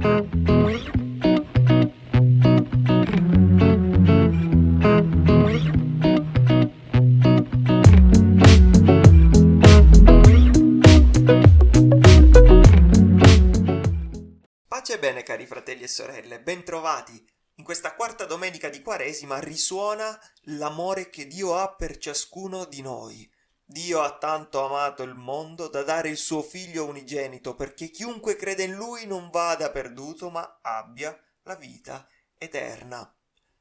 Pace e bene cari fratelli e sorelle, bentrovati! In questa quarta domenica di Quaresima risuona l'amore che Dio ha per ciascuno di noi. Dio ha tanto amato il mondo da dare il suo figlio unigenito perché chiunque crede in lui non vada perduto ma abbia la vita eterna.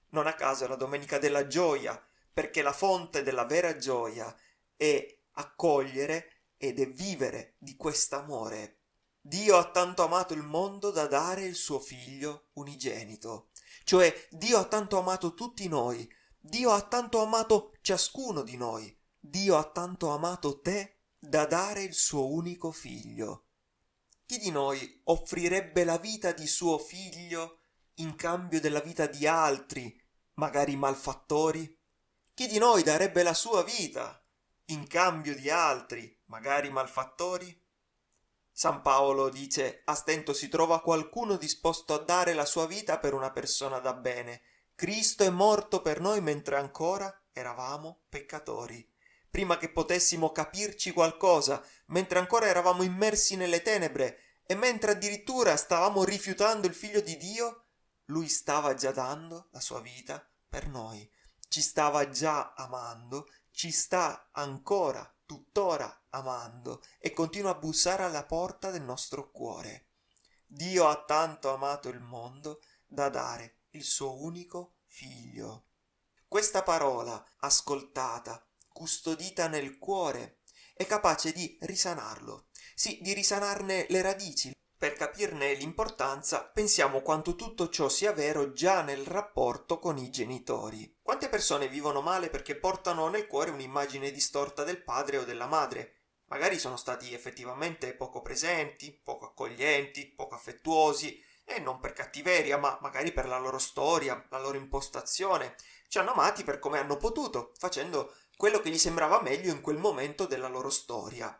Non a caso è la domenica della gioia, perché la fonte della vera gioia è accogliere ed è vivere di quest'amore. Dio ha tanto amato il mondo da dare il suo figlio unigenito. Cioè Dio ha tanto amato tutti noi, Dio ha tanto amato ciascuno di noi, Dio ha tanto amato te da dare il suo unico figlio. Chi di noi offrirebbe la vita di suo figlio in cambio della vita di altri, magari malfattori? Chi di noi darebbe la sua vita in cambio di altri, magari malfattori? San Paolo dice a stento si trova qualcuno disposto a dare la sua vita per una persona da bene. Cristo è morto per noi mentre ancora eravamo peccatori. Prima che potessimo capirci qualcosa, mentre ancora eravamo immersi nelle tenebre e mentre addirittura stavamo rifiutando il figlio di Dio, lui stava già dando la sua vita per noi. Ci stava già amando, ci sta ancora tuttora amando e continua a bussare alla porta del nostro cuore. Dio ha tanto amato il mondo da dare il suo unico figlio. Questa parola, ascoltata, custodita nel cuore, è capace di risanarlo, sì, di risanarne le radici, per capirne l'importanza, pensiamo quanto tutto ciò sia vero già nel rapporto con i genitori. Quante persone vivono male perché portano nel cuore un'immagine distorta del padre o della madre? Magari sono stati effettivamente poco presenti, poco accoglienti, poco affettuosi, e non per cattiveria, ma magari per la loro storia, la loro impostazione. Ci hanno amati per come hanno potuto, facendo quello che gli sembrava meglio in quel momento della loro storia.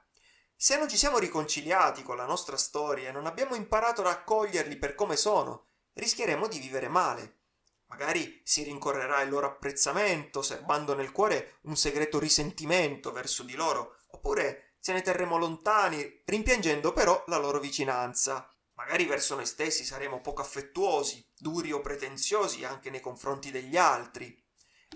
Se non ci siamo riconciliati con la nostra storia e non abbiamo imparato ad accoglierli per come sono, rischieremo di vivere male. Magari si rincorrerà il loro apprezzamento, serbando nel cuore un segreto risentimento verso di loro, oppure se ne terremo lontani, rimpiangendo però la loro vicinanza. Magari verso noi stessi saremo poco affettuosi, duri o pretenziosi anche nei confronti degli altri.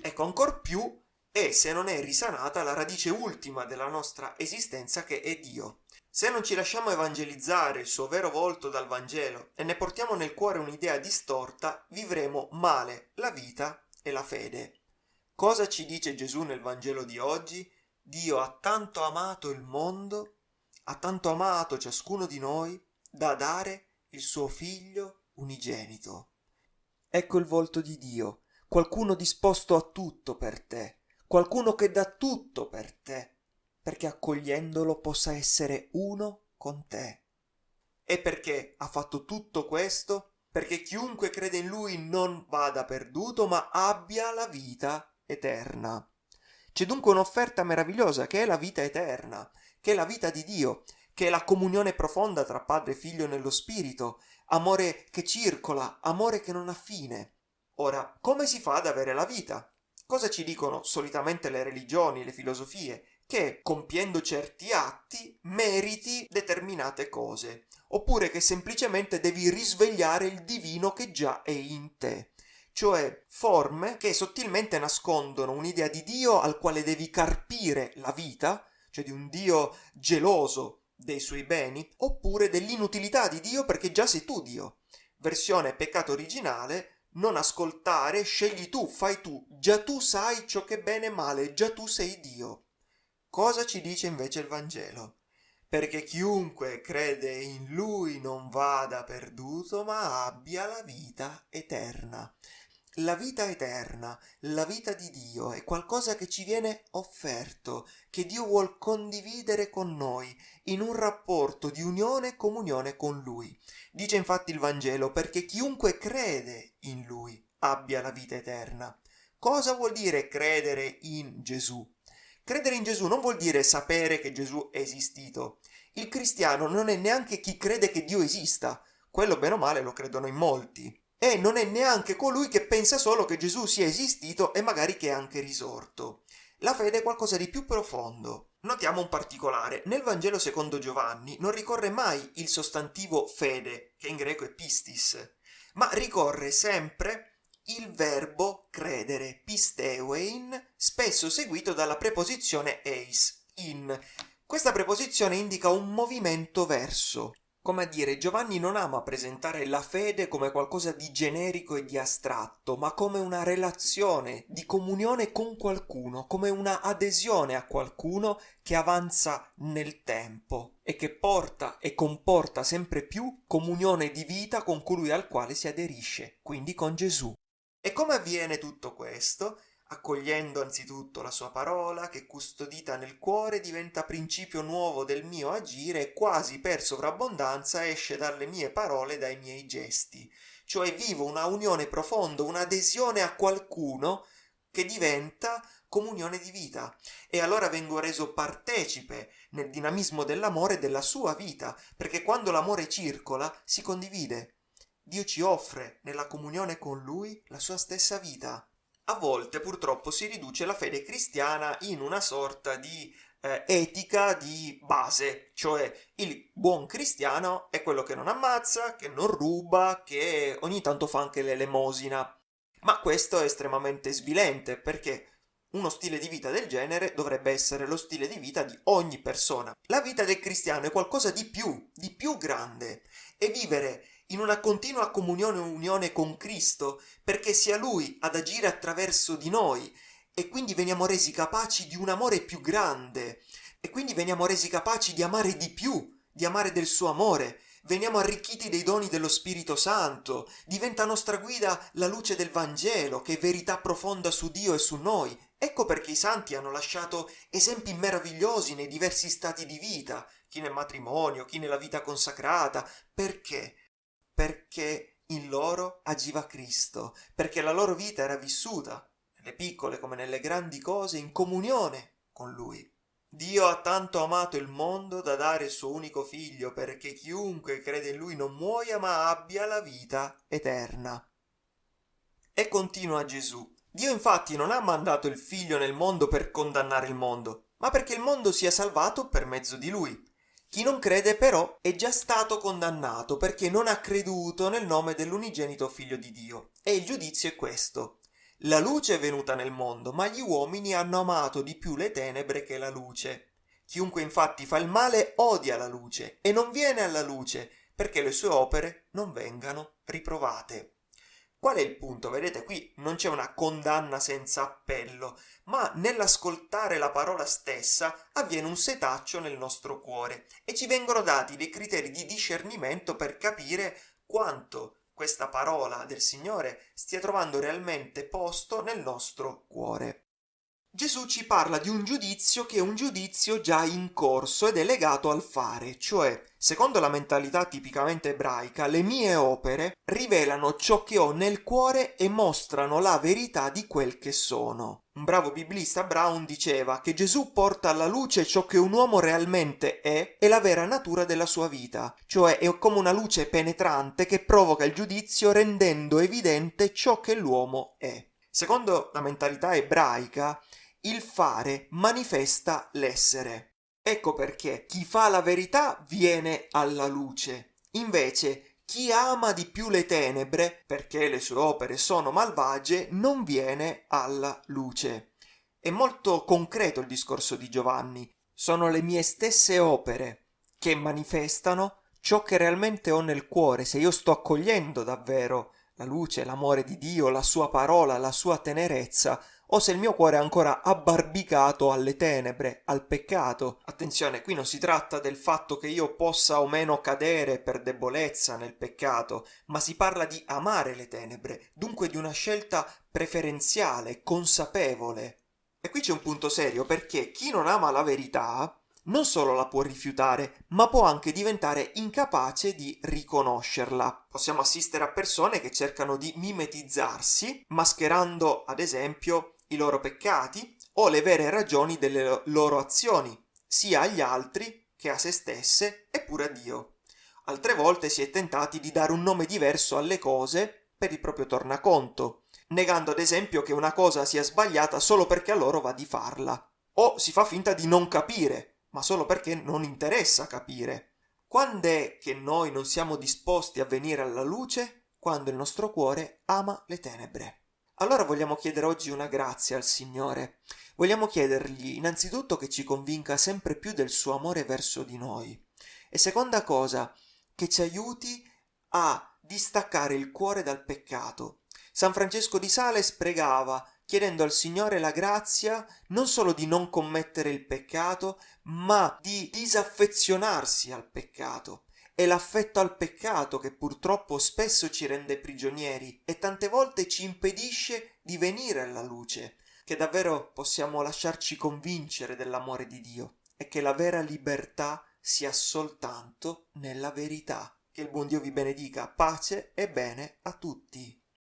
Ecco, ancor più e se non è risanata la radice ultima della nostra esistenza che è Dio. Se non ci lasciamo evangelizzare il suo vero volto dal Vangelo e ne portiamo nel cuore un'idea distorta, vivremo male la vita e la fede. Cosa ci dice Gesù nel Vangelo di oggi? Dio ha tanto amato il mondo, ha tanto amato ciascuno di noi, da dare il suo figlio unigenito. Ecco il volto di Dio, qualcuno disposto a tutto per te, qualcuno che dà tutto per te, perché accogliendolo possa essere uno con te. E perché ha fatto tutto questo? Perché chiunque crede in lui non vada perduto, ma abbia la vita eterna. C'è dunque un'offerta meravigliosa che è la vita eterna, che è la vita di Dio, che è la comunione profonda tra padre e figlio nello spirito, amore che circola, amore che non ha fine. Ora, come si fa ad avere la vita? Cosa ci dicono solitamente le religioni, le filosofie? Che compiendo certi atti meriti determinate cose, oppure che semplicemente devi risvegliare il divino che già è in te cioè forme che sottilmente nascondono un'idea di Dio al quale devi carpire la vita, cioè di un Dio geloso dei suoi beni, oppure dell'inutilità di Dio perché già sei tu Dio. Versione peccato originale non ascoltare, scegli tu, fai tu, già tu sai ciò che è bene e male, già tu sei Dio. Cosa ci dice invece il Vangelo? Perché chiunque crede in Lui non vada perduto, ma abbia la vita eterna. La vita eterna, la vita di Dio è qualcosa che ci viene offerto, che Dio vuol condividere con noi in un rapporto di unione e comunione con Lui. Dice infatti il Vangelo perché chiunque crede in Lui abbia la vita eterna. Cosa vuol dire credere in Gesù? Credere in Gesù non vuol dire sapere che Gesù è esistito. Il cristiano non è neanche chi crede che Dio esista, quello bene o male lo credono in molti. E non è neanche colui che pensa solo che Gesù sia esistito e magari che è anche risorto. La fede è qualcosa di più profondo. Notiamo un particolare. Nel Vangelo secondo Giovanni non ricorre mai il sostantivo fede, che in greco è pistis, ma ricorre sempre il verbo credere, pisteuein, spesso seguito dalla preposizione eis, in. Questa preposizione indica un movimento verso, come a dire, Giovanni non ama presentare la fede come qualcosa di generico e di astratto, ma come una relazione di comunione con qualcuno, come una adesione a qualcuno che avanza nel tempo e che porta e comporta sempre più comunione di vita con colui al quale si aderisce, quindi con Gesù. E come avviene tutto questo? Accogliendo anzitutto la sua parola, che custodita nel cuore diventa principio nuovo del mio agire e quasi per sovrabbondanza esce dalle mie parole e dai miei gesti. Cioè vivo una unione profonda, un'adesione a qualcuno che diventa comunione di vita e allora vengo reso partecipe nel dinamismo dell'amore della sua vita, perché quando l'amore circola si condivide. Dio ci offre nella comunione con Lui la sua stessa vita a volte purtroppo si riduce la fede cristiana in una sorta di eh, etica di base, cioè il buon cristiano è quello che non ammazza, che non ruba, che ogni tanto fa anche l'elemosina. Ma questo è estremamente svilente perché uno stile di vita del genere dovrebbe essere lo stile di vita di ogni persona. La vita del cristiano è qualcosa di più, di più grande e vivere in una continua comunione e unione con Cristo, perché sia Lui ad agire attraverso di noi e quindi veniamo resi capaci di un amore più grande e quindi veniamo resi capaci di amare di più, di amare del suo amore, veniamo arricchiti dei doni dello Spirito Santo, diventa nostra guida la luce del Vangelo, che è verità profonda su Dio e su noi. Ecco perché i santi hanno lasciato esempi meravigliosi nei diversi stati di vita, chi nel matrimonio, chi nella vita consacrata. Perché? Perché in loro agiva Cristo, perché la loro vita era vissuta, nelle piccole come nelle grandi cose, in comunione con Lui. Dio ha tanto amato il mondo da dare il suo unico figlio perché chiunque crede in Lui non muoia ma abbia la vita eterna. E continua Gesù. Dio infatti non ha mandato il figlio nel mondo per condannare il mondo, ma perché il mondo sia salvato per mezzo di Lui. Chi non crede però è già stato condannato perché non ha creduto nel nome dell'unigenito figlio di Dio. E il giudizio è questo. La luce è venuta nel mondo, ma gli uomini hanno amato di più le tenebre che la luce. Chiunque infatti fa il male odia la luce e non viene alla luce perché le sue opere non vengano riprovate. Qual è il punto? Vedete, qui non c'è una condanna senza appello, ma nell'ascoltare la parola stessa avviene un setaccio nel nostro cuore e ci vengono dati dei criteri di discernimento per capire quanto questa parola del Signore stia trovando realmente posto nel nostro cuore. Gesù ci parla di un giudizio che è un giudizio già in corso ed è legato al fare, cioè, secondo la mentalità tipicamente ebraica, le mie opere rivelano ciò che ho nel cuore e mostrano la verità di quel che sono. Un bravo biblista Brown diceva che Gesù porta alla luce ciò che un uomo realmente è e la vera natura della sua vita, cioè è come una luce penetrante che provoca il giudizio rendendo evidente ciò che l'uomo è. Secondo la mentalità ebraica, il fare manifesta l'essere. Ecco perché chi fa la verità viene alla luce. Invece chi ama di più le tenebre, perché le sue opere sono malvagie, non viene alla luce. È molto concreto il discorso di Giovanni. Sono le mie stesse opere che manifestano ciò che realmente ho nel cuore, se io sto accogliendo davvero la luce, l'amore di Dio, la sua parola, la sua tenerezza, o se il mio cuore è ancora abbarbicato alle tenebre, al peccato. Attenzione, qui non si tratta del fatto che io possa o meno cadere per debolezza nel peccato, ma si parla di amare le tenebre, dunque di una scelta preferenziale, consapevole. E qui c'è un punto serio perché chi non ama la verità non solo la può rifiutare, ma può anche diventare incapace di riconoscerla. Possiamo assistere a persone che cercano di mimetizzarsi, mascherando ad esempio i loro peccati o le vere ragioni delle loro azioni, sia agli altri che a se stesse e pure a Dio. Altre volte si è tentati di dare un nome diverso alle cose per il proprio tornaconto, negando ad esempio che una cosa sia sbagliata solo perché a loro va di farla. O si fa finta di non capire, ma solo perché non interessa capire. Quando è che noi non siamo disposti a venire alla luce? Quando il nostro cuore ama le tenebre. Allora vogliamo chiedere oggi una grazia al Signore. Vogliamo chiedergli innanzitutto che ci convinca sempre più del suo amore verso di noi. E seconda cosa, che ci aiuti a distaccare il cuore dal peccato. San Francesco di Sales pregava chiedendo al Signore la grazia non solo di non commettere il peccato, ma di disaffezionarsi al peccato. È l'affetto al peccato che purtroppo spesso ci rende prigionieri e tante volte ci impedisce di venire alla luce, che davvero possiamo lasciarci convincere dell'amore di Dio e che la vera libertà sia soltanto nella verità. Che il buon Dio vi benedica, pace e bene a tutti.